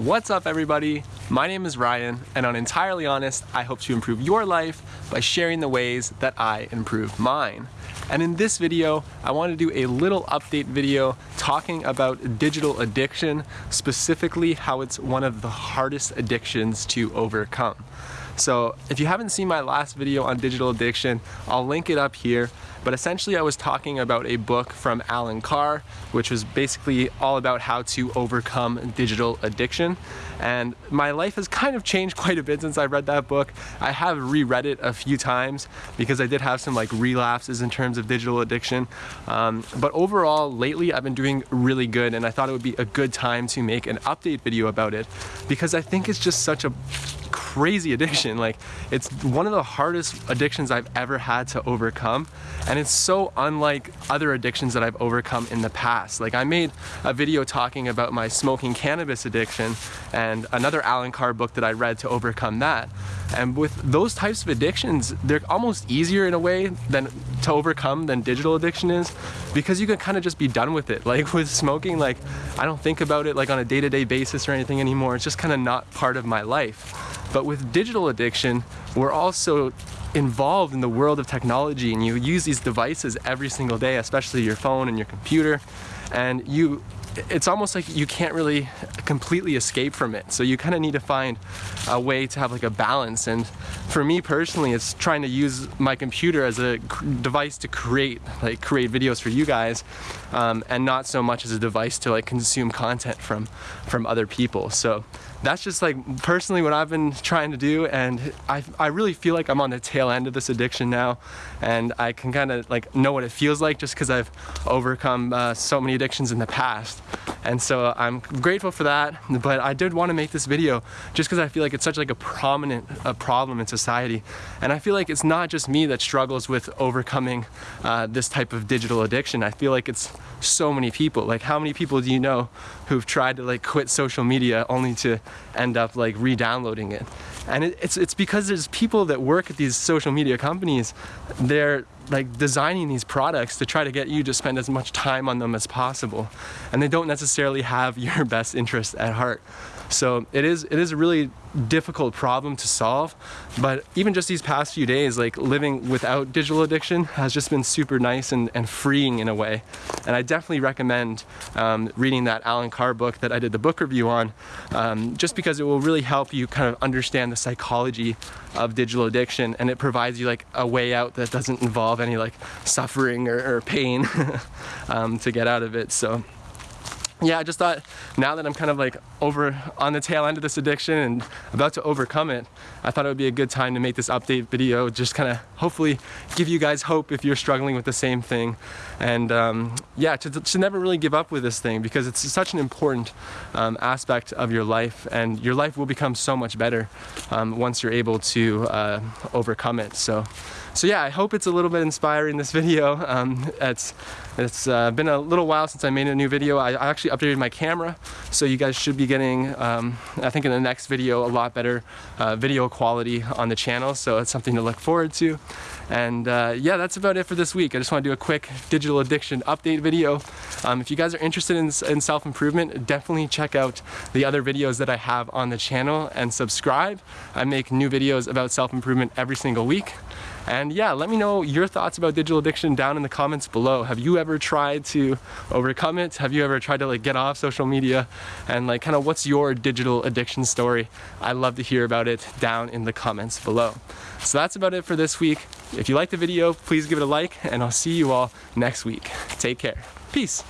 What's up everybody? My name is Ryan and on Entirely Honest, I hope to improve your life by sharing the ways that I improve mine. And in this video, I want to do a little update video talking about digital addiction, specifically how it's one of the hardest addictions to overcome. So if you haven't seen my last video on digital addiction, I'll link it up here. But essentially I was talking about a book from Allen Carr, which was basically all about how to overcome digital addiction. And my life has kind of changed quite a bit since I read that book. I have reread it a few times because I did have some like relapses in terms of digital addiction. Um, but overall, lately I've been doing really good and I thought it would be a good time to make an update video about it because I think it's just such a crazy addiction. Like it's one of the hardest addictions I've ever had to overcome. And it's so unlike other addictions that I've overcome in the past. Like I made a video talking about my smoking cannabis addiction and another Allen Carr book that I read to overcome that. And with those types of addictions, they're almost easier in a way than to overcome than digital addiction is because you can kind of just be done with it. Like with smoking, like I don't think about it like on a day-to-day -day basis or anything anymore. It's just kind of not part of my life. But with digital addiction, we're also involved in the world of technology and you use these devices every single day, especially your phone and your computer, and you it's almost like you can't really completely escape from it. So you kind of need to find a way to have like a balance. And for me personally, it's trying to use my computer as a device to create, like create videos for you guys, um, and not so much as a device to like consume content from, from other people. So that's just like personally what I've been trying to do and I, I really feel like I'm on the tail end of this addiction now and I can kind of like know what it feels like just because I've overcome uh, so many addictions in the past and so I'm grateful for that but I did want to make this video just because I feel like it's such like a prominent uh, problem in society. And I feel like it's not just me that struggles with overcoming uh, this type of digital addiction. I feel like it's so many people. Like how many people do you know who've tried to like quit social media only to end up like re-downloading it. And it, it's, it's because there's people that work at these social media companies, they're like designing these products to try to get you to spend as much time on them as possible. And they don't necessarily have your best interest at heart. So it is, it is a really difficult problem to solve, but even just these past few days, like living without digital addiction has just been super nice and, and freeing in a way. And I definitely recommend um, reading that Allen Carr book that I did the book review on, um, just because it will really help you kind of understand the psychology of digital addiction and it provides you like a way out that doesn't involve any like suffering or, or pain um, to get out of it. So yeah, I just thought now that I'm kind of like over on the tail end of this addiction and about to overcome it, I thought it would be a good time to make this update video, just kind of hopefully give you guys hope if you're struggling with the same thing. And um, yeah, to, to, never really give up with this thing because it's such an important um, aspect of your life and your life will become so much better um, once you're able to uh, overcome it. So. So yeah, I hope it's a little bit inspiring this video. Um, it's it's uh, been a little while since I made a new video. I, I actually updated my camera, so you guys should be getting, um, I think in the next video, a lot better uh, video quality on the channel, so it's something to look forward to. And uh, yeah, that's about it for this week. I just want to do a quick digital addiction update video. Um, if you guys are interested in, in self-improvement, definitely check out the other videos that I have on the channel and subscribe. I make new videos about self-improvement every single week. And yeah, let me know your thoughts about digital addiction down in the comments below. Have you ever tried to overcome it? Have you ever tried to like get off social media? And like kind of what's your digital addiction story? I'd love to hear about it down in the comments below. So that's about it for this week. If you liked the video, please give it a like and I'll see you all next week. Take care. Peace.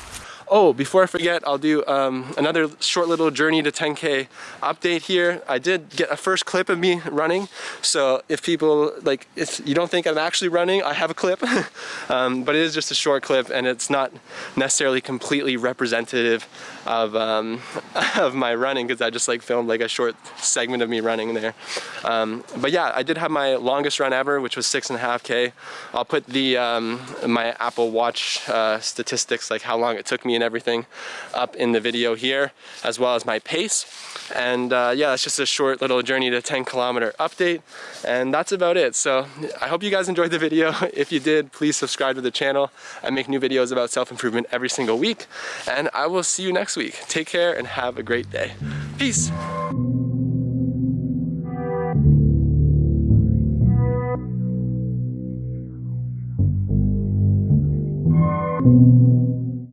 Oh, before I forget, I'll do um, another short little journey to 10K update here. I did get a first clip of me running. So if people, like, if you don't think I'm actually running, I have a clip. um, but it is just a short clip and it's not necessarily completely representative of, um, of my running because I just like filmed like a short segment of me running there. Um, but yeah, I did have my longest run ever, which was six and a half K. I'll put the, um, my Apple Watch uh, statistics, like how long it took me and everything up in the video here, as well as my pace. And uh, yeah, it's just a short little journey to 10 kilometer update. And that's about it. So I hope you guys enjoyed the video. If you did, please subscribe to the channel. I make new videos about self-improvement every single week. And I will see you next week. Take care and have a great day. Peace.